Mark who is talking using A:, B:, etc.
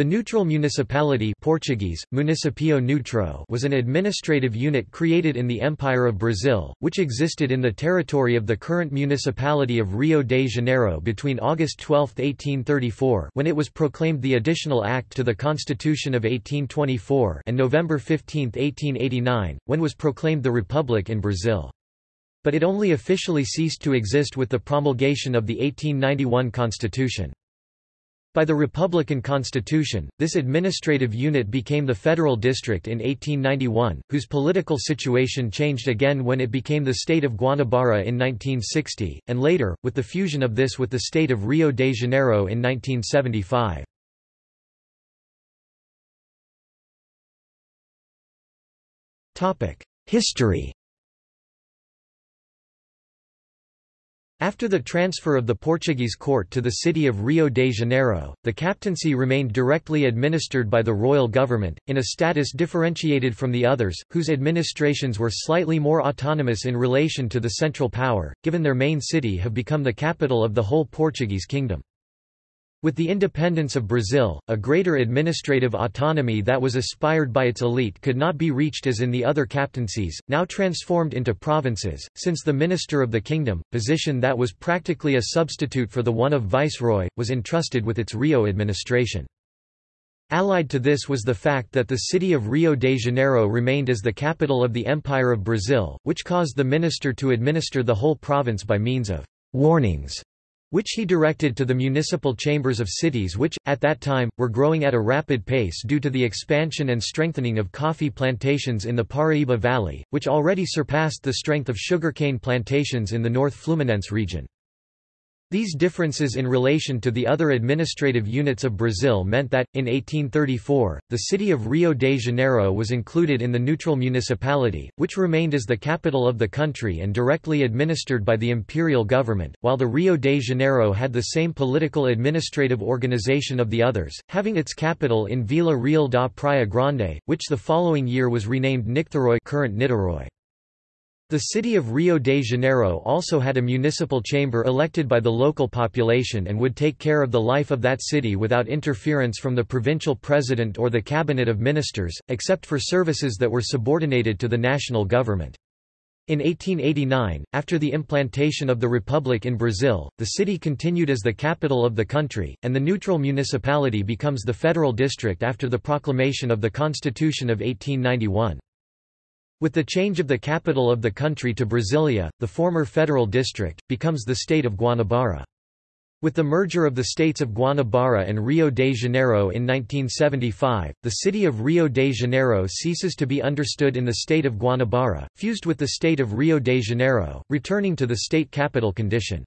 A: The neutral municipality Portuguese, Municipio Neutro was an administrative unit created in the Empire of Brazil, which existed in the territory of the current municipality of Rio de Janeiro between August 12, 1834 when it was proclaimed the Additional Act to the Constitution of 1824 and November 15, 1889, when was proclaimed the Republic in Brazil. But it only officially ceased to exist with the promulgation of the 1891 Constitution. By the Republican Constitution, this administrative unit became the Federal District in 1891, whose political situation changed again when it became the state of Guanabara in 1960, and later, with the fusion of this with the state of Rio de Janeiro in 1975. History After the transfer of the Portuguese court to the city of Rio de Janeiro, the captaincy remained directly administered by the royal government, in a status differentiated from the others, whose administrations were slightly more autonomous in relation to the central power, given their main city have become the capital of the whole Portuguese kingdom. With the independence of Brazil, a greater administrative autonomy that was aspired by its elite could not be reached as in the other captaincies, now transformed into provinces, since the minister of the kingdom, position that was practically a substitute for the one of viceroy, was entrusted with its Rio administration. Allied to this was the fact that the city of Rio de Janeiro remained as the capital of the Empire of Brazil, which caused the minister to administer the whole province by means of warnings which he directed to the municipal chambers of cities which, at that time, were growing at a rapid pace due to the expansion and strengthening of coffee plantations in the Paraíba Valley, which already surpassed the strength of sugarcane plantations in the North Fluminense region. These differences in relation to the other administrative units of Brazil meant that, in 1834, the city of Rio de Janeiro was included in the neutral municipality, which remained as the capital of the country and directly administered by the imperial government, while the Rio de Janeiro had the same political administrative organization of the others, having its capital in Vila Real da Praia Grande, which the following year was renamed Nicterói current Niterói. The city of Rio de Janeiro also had a municipal chamber elected by the local population and would take care of the life of that city without interference from the provincial president or the cabinet of ministers, except for services that were subordinated to the national government. In 1889, after the implantation of the Republic in Brazil, the city continued as the capital of the country, and the neutral municipality becomes the federal district after the proclamation of the Constitution of 1891. With the change of the capital of the country to Brasilia, the former federal district, becomes the state of Guanabara. With the merger of the states of Guanabara and Rio de Janeiro in 1975, the city of Rio de Janeiro ceases to be understood in the state of Guanabara, fused with the state of Rio de Janeiro, returning to the state capital condition.